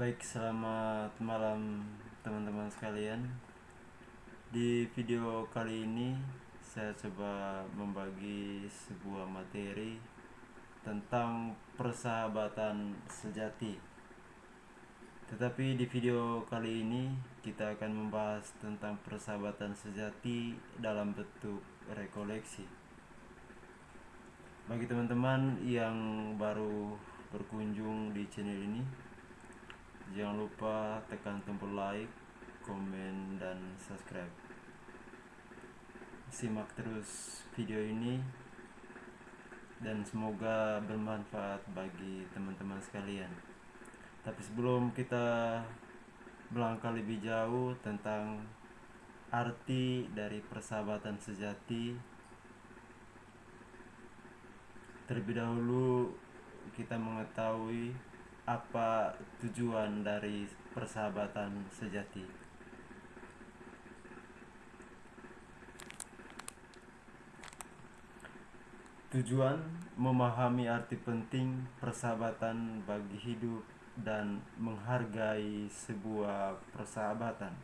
Baik, selamat malam teman-teman sekalian. Di video kali ini saya coba membagi sebuah materi tentang persahabatan sejati. Tetapi di video kali ini kita akan membahas tentang persahabatan sejati dalam bentuk rekoleksi. Bagi teman-teman yang baru berkunjung di channel ini, jangan lupa tekan tombol like, komen, dan subscribe. Simak terus video ini dan semoga bermanfaat bagi teman-teman sekalian. Tapi sebelum kita melangkah lebih jauh tentang arti dari persahabatan sejati, terlebih dahulu kita mengetahui apa tujuan dari persahabatan sejati. Tujuan memahami arti penting persahabatan bagi hidup dan menghargai sebuah persahabatan.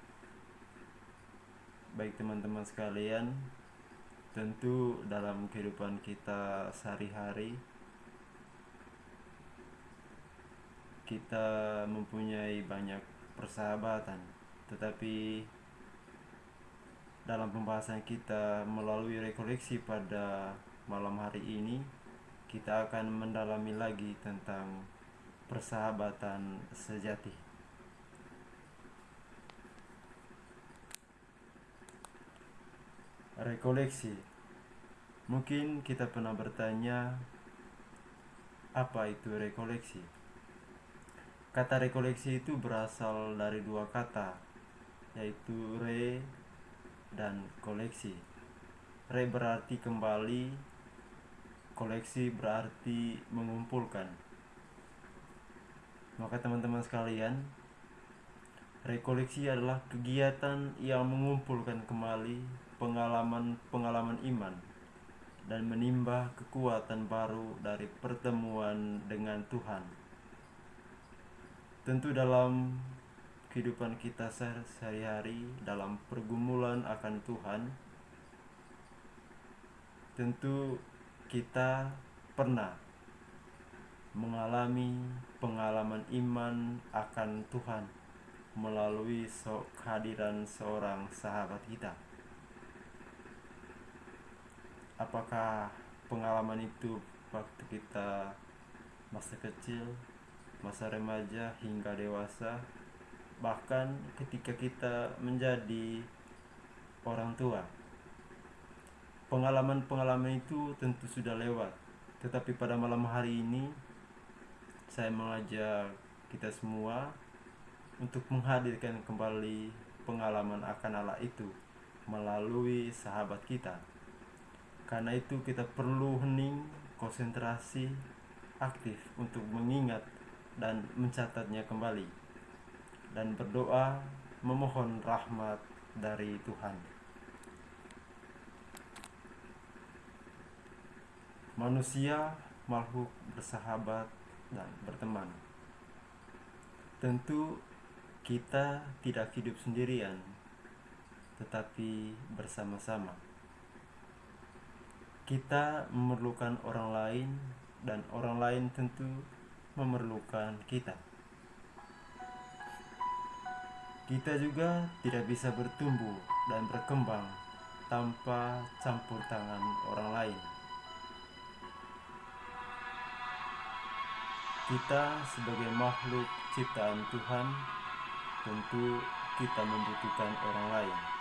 Baik teman-teman sekalian, tentu dalam kehidupan kita sehari-hari kita mempunyai banyak persahabatan, tetapi dalam pembahasan kita melalui rekoleksi pada malam hari ini kita akan mendalami lagi tentang persahabatan sejati. Rekoleksi. Mungkin kita pernah bertanya apa itu rekoleksi? Kata rekoleksi itu berasal dari dua kata yaitu re dan koleksi. Re berarti kembali, koleksi berarti mengumpulkan. Maka teman-teman sekalian, rekoleksi adalah kegiatan yang mengumpulkan kembali pengalaman-pengalaman iman dan menimba kekuatan baru dari pertemuan dengan Tuhan. Tentu dalam kehidupan kita sehari-hari dalam pergumulan akan Tuhan, tentu kita pernah mengalami pengalaman iman akan Tuhan melalui kehadiran seorang sahabat kita. Apakah pengalaman itu waktu kita masa kecil, masa remaja hingga dewasa, bahkan ketika kita menjadi orang tua? Pengalaman-pengalaman itu tentu sudah lewat, tetapi pada malam hari ini saya mengajak kita semua untuk menghadirkan kembali pengalaman akan Allah itu melalui sahabat kita. Karena itu kita perlu hening, konsentrasi, aktif untuk mengingat dan mencatatnya kembali dan berdoa memohon rahmat dari Tuhan. Manusia makhluk bersahabat dan berteman. Tentu kita tidak hidup sendirian, tetapi bersama-sama. Kita memerlukan orang lain, dan orang lain tentu memerlukan kita. Kita juga tidak bisa bertumbuh dan berkembang tanpa campur tangan orang lain. Kita sebagai makhluk ciptaan Tuhan tentu kita membutuhkan orang lain.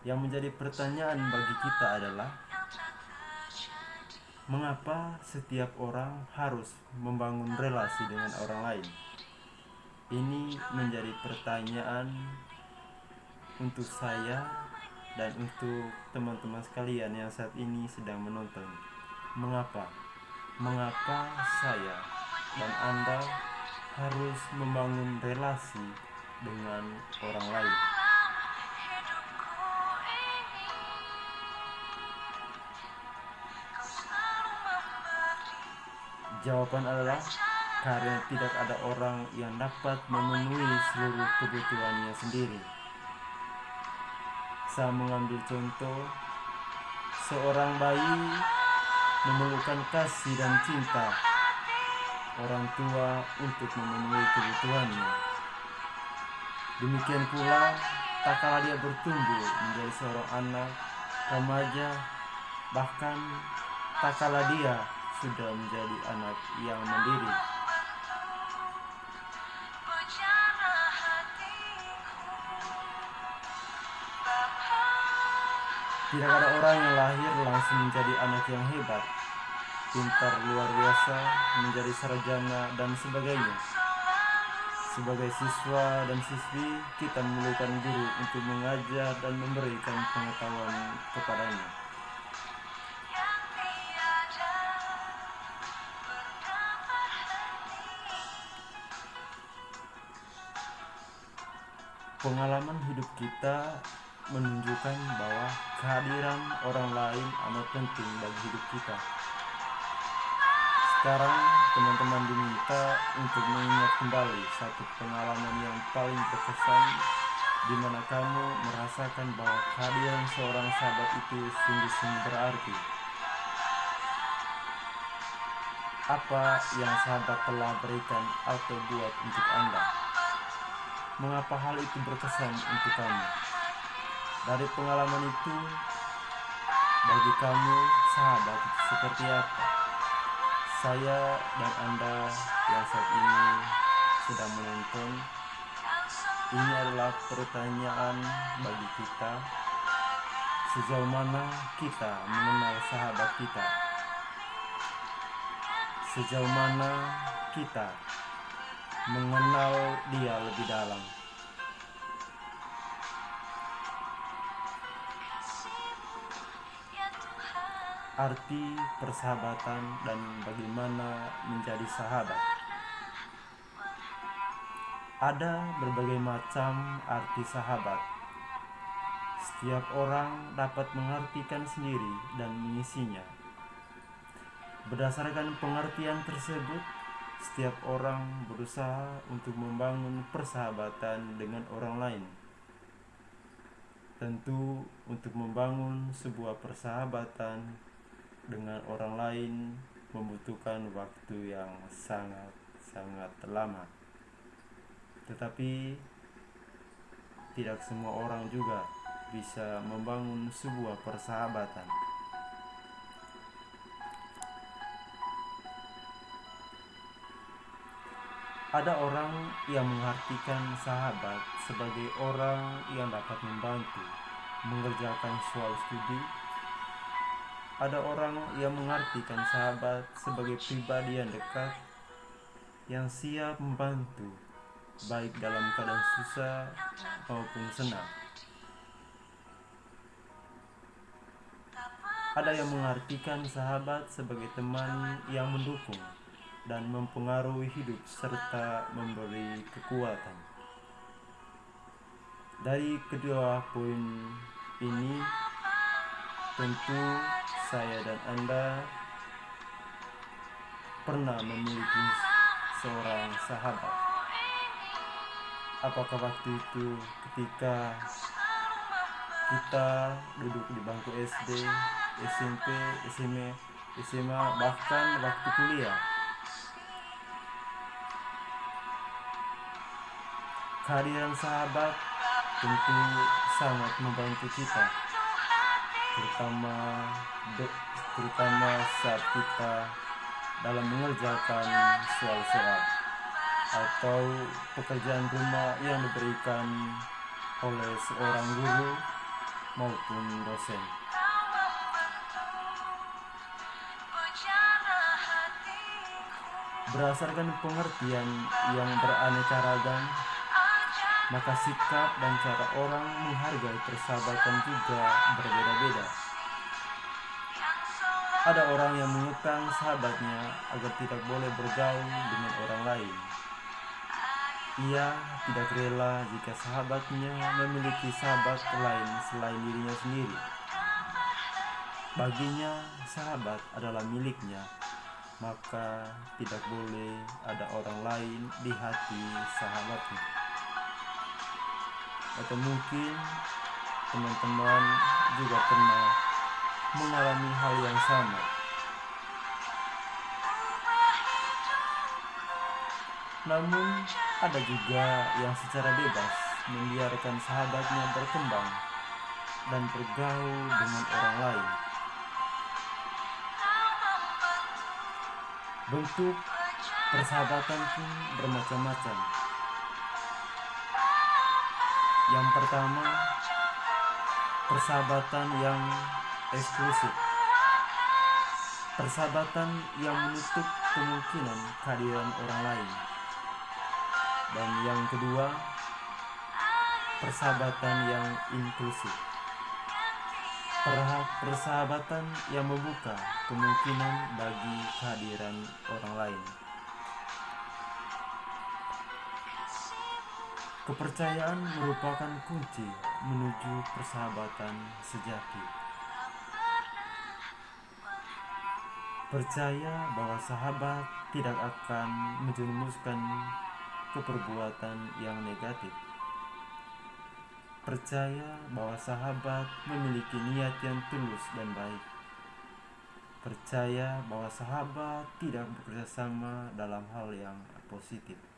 Yang menjadi pertanyaan bagi kita adalah mengapa setiap orang harus membangun relasi dengan orang lain? Ini menjadi pertanyaan untuk saya dan untuk teman-teman sekalian yang saat ini sedang menonton. Mengapa? Mengapa saya dan Anda harus membangun relasi dengan orang lain Jawaban adalah karena tidak ada orang yang dapat memenuhi seluruh kebutuhannya sendiri. Saya mengambil contoh seorang bayi memerlukan kasih dan cinta orang tua untuk memenuhi kebutuhannya. Demikian pula, tak kala dia bertumbuh menjadi seorang anak, remaja, bahkan tak kala dia sudah menjadi anak yang mandiri. Tidak ada orang yang lahir langsung menjadi anak yang hebat, pintar luar biasa, menjadi sarjana dan sebagainya. Sebagai siswa dan siswi, kita memerlukan guru untuk mengajar dan memberikan pengetahuan kepadanya. Pengalaman hidup kita menunjukkan bahwa kehadiran orang lain amat penting bagi hidup kita. Sekarang teman-teman diminta untuk mengingat kembali satu pengalaman yang paling berkesan di mana kamu merasakan bahwa kehadiran seorang sahabat itu sungguh-sungguh berarti. Apa yang sahabat telah berikan atau buat untuk Anda? Mengapa hal itu berkesan untuk kamu? Dari pengalaman itu, bagi kamu sahabat seperti apa? Saya dan Anda yang saat ini sedang menonton Ini adalah pertanyaan bagi kita Sejauh mana kita mengenal sahabat kita Sejauh mana kita mengenal dia lebih dalam arti persahabatan dan bagaimana menjadi sahabat. Ada berbagai macam arti sahabat. Setiap orang dapat mengartikan sendiri dan mengisinya. Berdasarkan pengertian tersebut, setiap orang berusaha untuk membangun persahabatan dengan orang lain. Tentu, untuk membangun sebuah persahabatan dengan orang lain membutuhkan waktu yang sangat-sangat lama. Tetapi tidak semua orang juga bisa membangun sebuah persahabatan. Ada orang yang mengartikan sahabat sebagai orang yang dapat membantu mengerjakan soal studi ada orang yang mengartikan sahabat sebagai pribadi yang dekat yang siap membantu baik dalam keadaan susah maupun senang. Ada yang mengartikan sahabat sebagai teman yang mendukung dan mempengaruhi hidup serta memberi kekuatan. Dari kedua poin ini tentu saya dan Anda pernah memiliki seorang sahabat. Apakah waktu itu ketika kita duduk di bangku SD, SMP, SMA, SMA bahkan waktu kuliah. Kehadiran sahabat tentu sangat membantu kita terutama terutama saat kita dalam mengerjakan soal-soal atau pekerjaan rumah yang diberikan oleh seorang guru maupun dosen. Berdasarkan pengertian yang beraneka ragam, maka sikap dan cara orang menghargai persahabatan juga berbeda-beda. Ada orang yang mengekang sahabatnya agar tidak boleh bergaul dengan orang lain. Ia tidak rela jika sahabatnya memiliki sahabat lain selain dirinya sendiri. Baginya, sahabat adalah miliknya, maka tidak boleh ada orang lain di hati sahabatnya. Atau mungkin teman-teman juga pernah mengalami hal yang sama. Namun, ada juga yang secara bebas membiarkan sahabatnya berkembang dan bergaul dengan orang lain. Bentuk persahabatan pun bermacam-macam. Yang pertama, persahabatan yang eksklusif. Persahabatan yang menutup kemungkinan kehadiran orang lain. Dan yang kedua, persahabatan yang inklusif. Persahabatan yang membuka kemungkinan bagi kehadiran orang lain. Kepercayaan merupakan kunci menuju persahabatan sejati. Percaya bahwa sahabat tidak akan menjerumuskan ke perbuatan yang negatif. Percaya bahwa sahabat memiliki niat yang tulus dan baik. Percaya bahwa sahabat tidak bekerja sama dalam hal yang positif.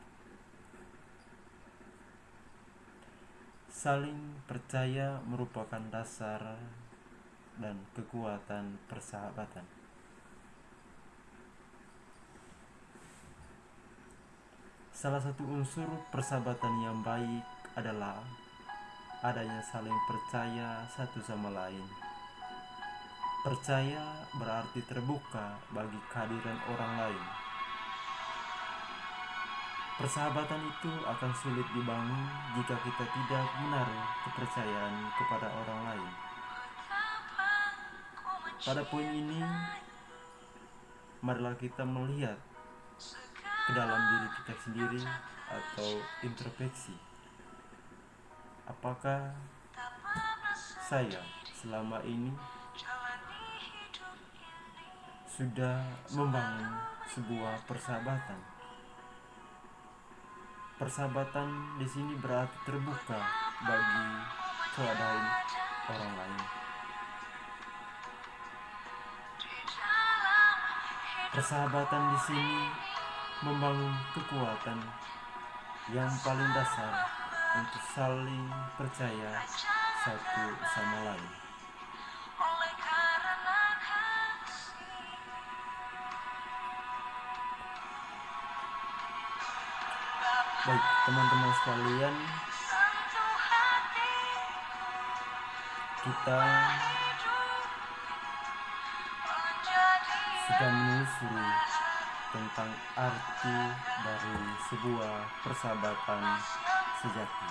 Saling percaya merupakan dasar dan kekuatan persahabatan. Salah satu unsur persahabatan yang baik adalah adanya saling percaya satu sama lain. Percaya berarti terbuka bagi kehadiran orang lain. Persahabatan itu akan sulit dibangun jika kita tidak menaruh kepercayaan kepada orang lain. Pada poin ini, marilah kita melihat ke dalam diri kita sendiri atau introspeksi. Apakah saya selama ini sudah membangun sebuah persahabatan? Persahabatan di sini berarti terbuka bagi keadaan orang lain. Persahabatan di sini membangun kekuatan yang paling dasar untuk saling percaya satu sama lain. Baik, teman-teman sekalian, kita sudah menelusuri tentang arti dari sebuah persahabatan sejati.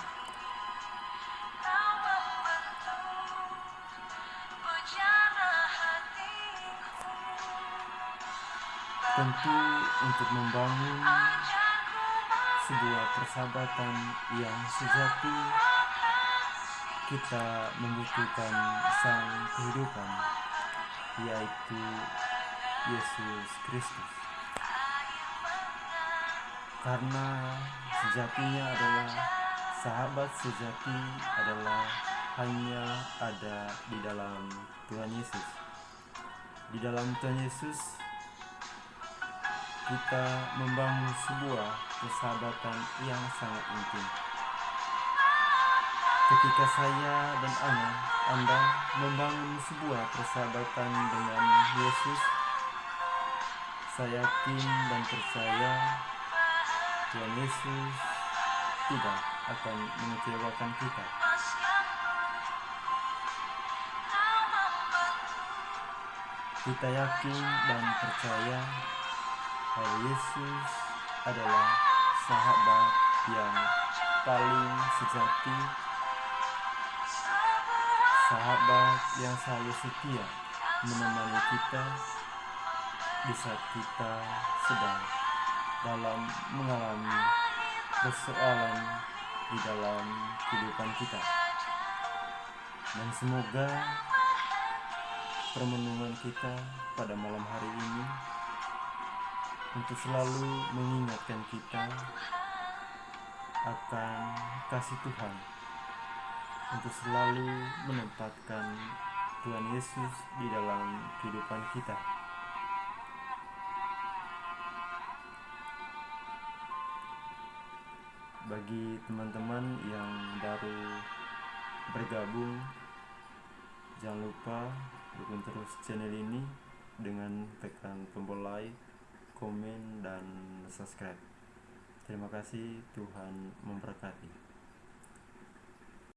Tentu untuk membangun sebuah persahabatan yang sejati kita membutuhkan sang kehidupan yaitu Yesus Kristus. Karena sejatinya adalah sahabat sejati adalah hanya ada di dalam Tuhan Yesus. Di dalam Tuhan Yesus kita membangun sebuah persahabatan yang sangat intim ketika saya dan Ana Anda membangun sebuah persahabatan dengan Yesus saya yakin dan percaya Tuhan Yesus tidak akan mengecewakan kita. Kita yakin dan percaya bahwa Yesus adalah sahabat yang paling sejati, sahabat yang selalu setia menemani kita di saat kita sedang dalam mengalami persoalan di dalam kehidupan kita. Dan semoga permenungan kita pada malam hari ini untuk selalu mengingatkan kita akan kasih Tuhan untuk selalu menempatkan Tuhan Yesus di dalam kehidupan kita. Bagi teman-teman yang baru bergabung, jangan lupa dukung terus channel ini dengan tekan tombol like, komen, dan subscribe. Terima kasih, Tuhan memberkati.